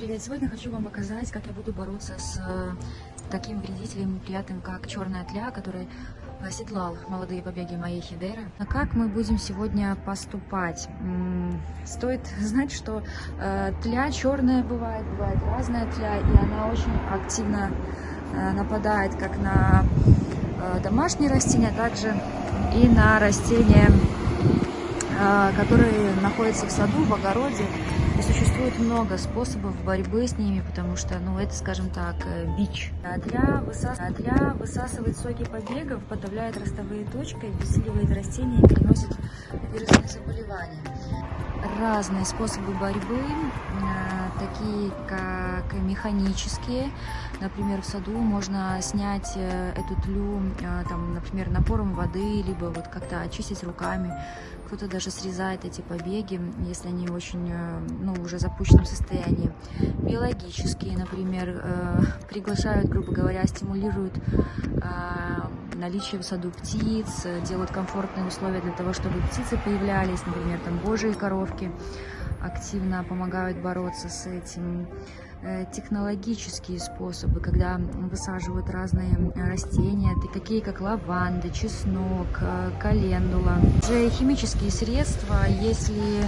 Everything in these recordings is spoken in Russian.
Привет! Сегодня хочу вам показать, как я буду бороться с э, таким вредителем неприятным, как черная тля, который оседлал молодые побеги моей хидеры. А как мы будем сегодня поступать? Стоит знать, что э, тля черная бывает, бывает разная тля, и она очень активно э, нападает как на домашние растения, а также и на растения, которые находятся в саду, в огороде. Существует много способов борьбы с ними, потому что, ну, это, скажем так, э, бич. Тля, высас... Тля высасывает соки побегов, подавляет ростовые точки, обесценивает растения и переносит вирусные заболевания. Разные способы борьбы, такие как механические. Например, в саду можно снять э, эту тлю, там, например, напором воды, либо вот как-то очистить руками. Кто-то даже срезает эти побеги, если они очень, ну, ну, уже запущенном состоянии. Биологические, например, э, приглашают, грубо говоря, стимулируют э, наличие в саду птиц, делают комфортные условия для того, чтобы птицы появлялись, например, там божьи коровки активно помогают бороться с этим э, технологические способы, когда высаживают разные растения, такие как лаванда, чеснок, э, календула. Же химические средства, если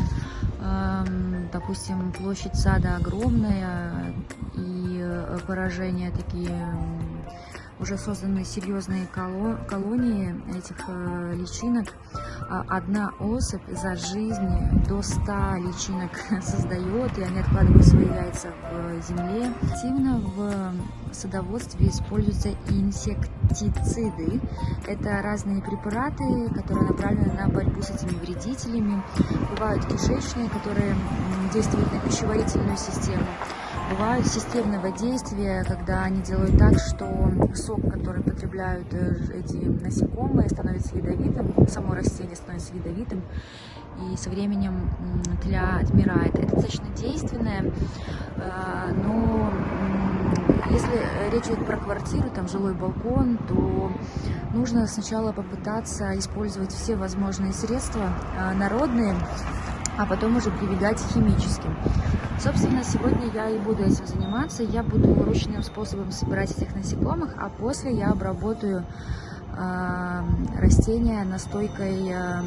допустим, площадь сада огромная, и э, поражения такие уже созданы серьезные колонии этих э, личинок. А одна особь за жизнь до 100 личинок создает, и они откладывают свои яйца в земле. Активно в садоводстве используются инсектициды. Это разные препараты, которые направлены на борьбу с этими вредителями. Бывают кишечные, которые действуют на пищеварительную систему. Бывают системного действия, когда они делают так, что сок, который потребляют э, эти насекомые, становится ядовитым, само растение становится ядовитым, и со временем тля отмирает. Это достаточно действенное, э, но если речь идет про квартиру, там жилой балкон, то нужно сначала попытаться использовать все возможные средства э, народные, а потом уже прибегать химическим. Собственно, сегодня я и буду этим заниматься. Я буду ручным способом собирать этих насекомых, а после я обработаю э, растения настойкой э,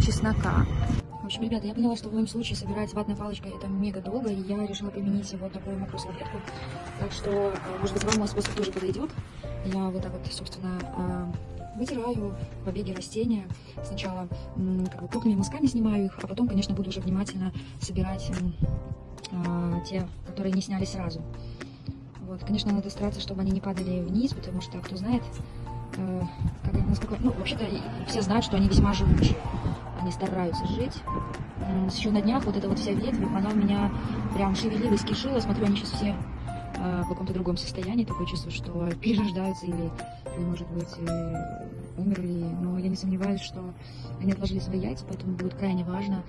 чеснока. В общем, ребята, я поняла, что в моем случае собирать ватной палочкой это мега долго, и я решила применить вот такую мокрую. Так что, может быть, вам мой способ тоже подойдет. Я вот так вот, собственно, вытираю побеги растения. Сначала как бы, крупными мазками снимаю их, а потом, конечно, буду уже внимательно собирать а, те, которые не сняли сразу. Вот, конечно, надо стараться, чтобы они не падали вниз, потому что, кто знает, э, как, насколько... Ну, вообще-то все знают, что они весьма живучие. Они стараются жить. Еще на днях вот эта вот вся ветвь, она у меня прям шевелилась, кишила. Смотрю, они сейчас все в каком-то другом состоянии. Такое чувство, что перерождаются или может быть, э, умерли, но я не сомневаюсь, что они отложили свои яйца, поэтому будет крайне важно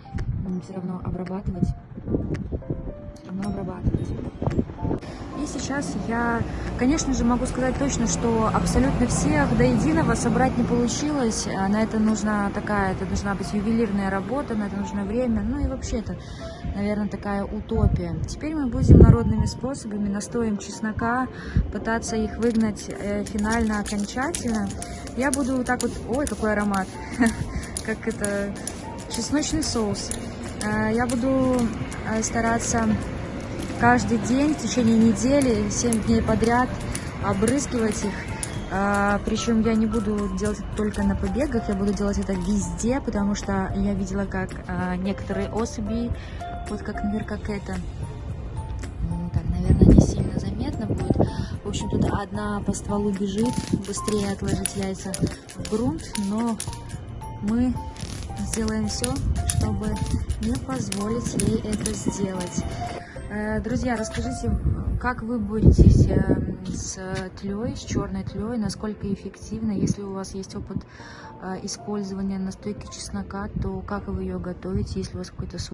все равно обрабатывать, все равно обрабатывать. Сейчас я, конечно же, могу сказать точно, что абсолютно всех до единого собрать не получилось. А на это нужна такая, это должна быть ювелирная работа, на это нужно время. Ну и вообще это, наверное, такая утопия. Теперь мы будем народными способами, настоем чеснока, пытаться их выгнать э, финально, окончательно. Я буду так вот, ой, какой аромат, как это, чесночный соус. Э, я буду э, стараться каждый день в течение недели, 7 дней подряд обрызгивать их. А, причем я не буду делать это только на побегах, я буду делать это везде, потому что я видела, как а, некоторые особи, вот как, например, как это, так, наверное, не сильно заметно будет. В общем, тут одна по стволу бежит, быстрее отложить яйца в грунт, но мы сделаем все, чтобы не позволить ей это сделать. Э, друзья, расскажите, как вы боретесь э, с тлей, с черной тлей, насколько эффективно, если у вас есть опыт э, использования настойки чеснока, то как вы ее готовите, если у вас какой-то